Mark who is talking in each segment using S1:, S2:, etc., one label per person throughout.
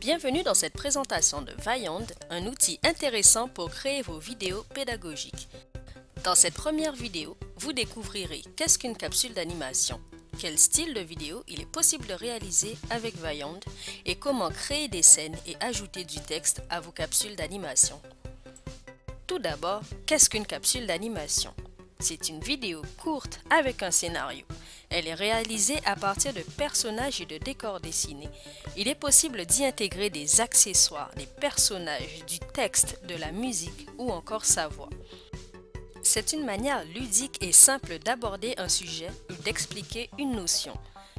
S1: Bienvenue dans cette présentation de Vaillant, un outil intéressant pour créer vos vidéos pédagogiques. Dans cette première vidéo, vous découvrirez qu'est-ce qu'une capsule d'animation, quel style de vidéo il est possible de réaliser avec Vaillant et comment créer des scènes et ajouter du texte à vos capsules d'animation. Tout d'abord, qu'est-ce qu'une capsule d'animation? C'est une vidéo courte avec un scénario. Elle est réalisée à partir de personnages et de décors dessinés. Il est possible d'y intégrer des accessoires, des personnages, du texte, de la musique ou encore sa voix. C'est une manière ludique et simple d'aborder un sujet ou d'expliquer une notion.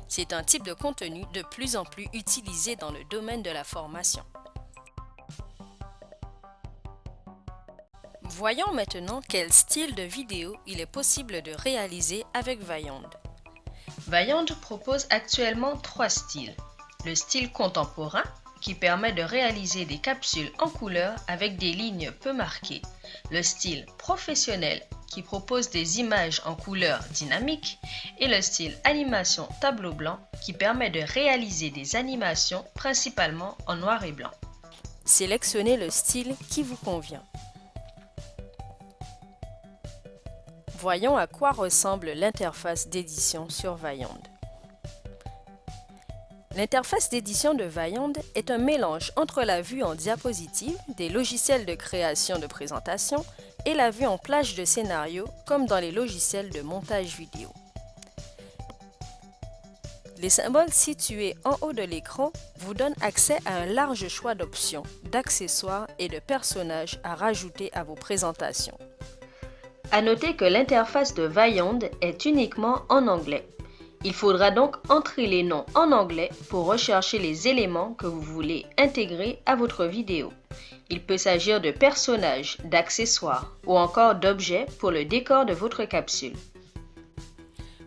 S1: C'est un type de contenu de plus en plus utilisé dans le domaine de la formation. Voyons maintenant quel style de vidéo il est possible de réaliser avec Vaillant. Vaillant propose actuellement trois styles. Le style contemporain, qui permet de réaliser des capsules en couleur avec des lignes peu marquées. Le style professionnel, qui propose des images en couleur dynamique. Et le style animation tableau blanc, qui permet de réaliser des animations principalement en noir et blanc. Sélectionnez le style qui vous convient. Voyons à quoi ressemble l'interface d'édition sur Vaillant. L'interface d'édition de Vaillant est un mélange entre la vue en diapositive des logiciels de création de présentation et la vue en plage de scénario comme dans les logiciels de montage vidéo. Les symboles situés en haut de l'écran vous donnent accès à un large choix d'options, d'accessoires et de personnages à rajouter à vos présentations. À noter que l'interface de Vaillant est uniquement en anglais. Il faudra donc entrer les noms en anglais pour rechercher les éléments que vous voulez intégrer à votre vidéo. Il peut s'agir de personnages, d'accessoires ou encore d'objets pour le décor de votre capsule.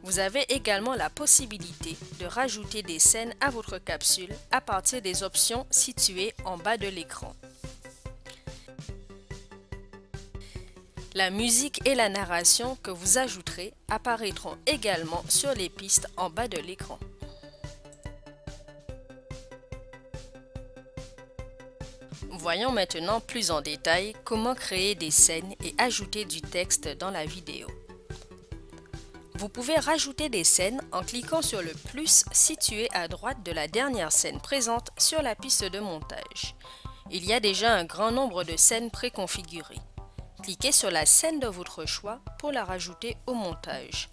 S1: Vous avez également la possibilité de rajouter des scènes à votre capsule à partir des options situées en bas de l'écran. La musique et la narration que vous ajouterez apparaîtront également sur les pistes en bas de l'écran. Voyons maintenant plus en détail comment créer des scènes et ajouter du texte dans la vidéo. Vous pouvez rajouter des scènes en cliquant sur le plus situé à droite de la dernière scène présente sur la piste de montage. Il y a déjà un grand nombre de scènes préconfigurées. Cliquez sur la scène de votre choix pour la rajouter au montage.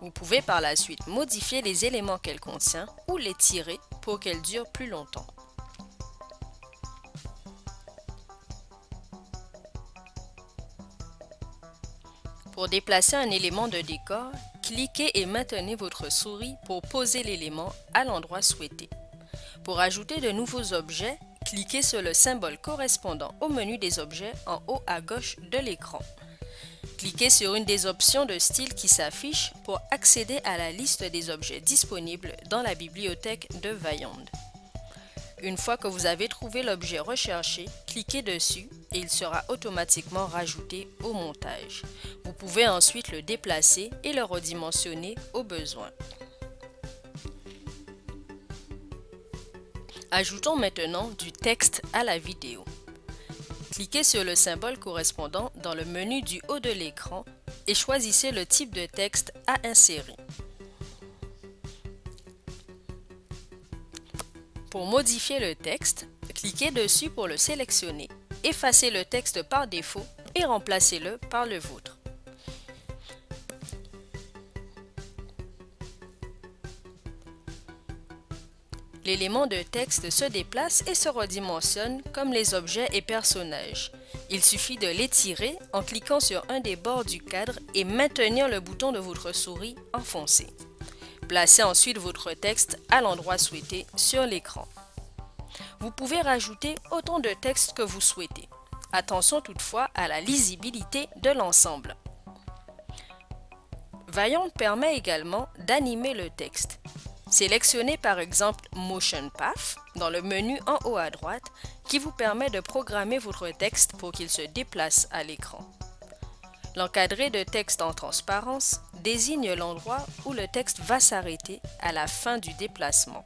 S1: Vous pouvez par la suite modifier les éléments qu'elle contient ou les tirer pour qu'elle dure plus longtemps. Pour déplacer un élément de décor, cliquez et maintenez votre souris pour poser l'élément à l'endroit souhaité. Pour ajouter de nouveaux objets, Cliquez sur le symbole correspondant au menu des objets en haut à gauche de l'écran. Cliquez sur une des options de style qui s'affiche pour accéder à la liste des objets disponibles dans la bibliothèque de Vaillant. Une fois que vous avez trouvé l'objet recherché, cliquez dessus et il sera automatiquement rajouté au montage. Vous pouvez ensuite le déplacer et le redimensionner au besoin. Ajoutons maintenant du texte à la vidéo. Cliquez sur le symbole correspondant dans le menu du haut de l'écran et choisissez le type de texte à insérer. Pour modifier le texte, cliquez dessus pour le sélectionner. Effacez le texte par défaut et remplacez-le par le vôtre. L'élément de texte se déplace et se redimensionne comme les objets et personnages. Il suffit de l'étirer en cliquant sur un des bords du cadre et maintenir le bouton de votre souris enfoncé. Placez ensuite votre texte à l'endroit souhaité sur l'écran. Vous pouvez rajouter autant de texte que vous souhaitez. Attention toutefois à la lisibilité de l'ensemble. Vaillant permet également d'animer le texte. Sélectionnez par exemple Motion Path dans le menu en haut à droite qui vous permet de programmer votre texte pour qu'il se déplace à l'écran. L'encadré de texte en transparence désigne l'endroit où le texte va s'arrêter à la fin du déplacement.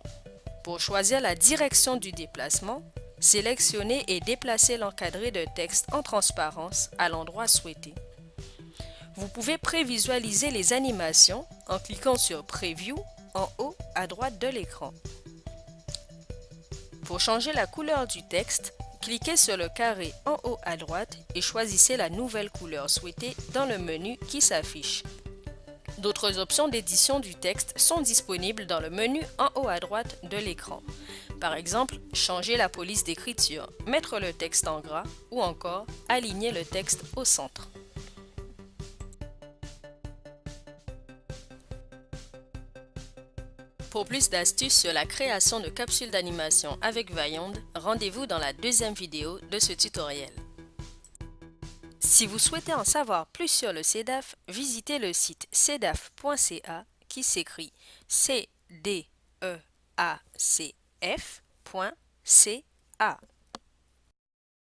S1: Pour choisir la direction du déplacement, sélectionnez et déplacez l'encadré de texte en transparence à l'endroit souhaité. Vous pouvez prévisualiser les animations en cliquant sur Preview en haut à droite de l'écran. Pour changer la couleur du texte, cliquez sur le carré en haut à droite et choisissez la nouvelle couleur souhaitée dans le menu qui s'affiche. D'autres options d'édition du texte sont disponibles dans le menu en haut à droite de l'écran. Par exemple, changer la police d'écriture, mettre le texte en gras ou encore aligner le texte au centre. Pour plus d'astuces sur la création de capsules d'animation avec Vaillond, rendez-vous dans la deuxième vidéo de ce tutoriel. Si vous souhaitez en savoir plus sur le CEDAF, visitez le site cedaf.ca qui s'écrit c d e a c f.ca.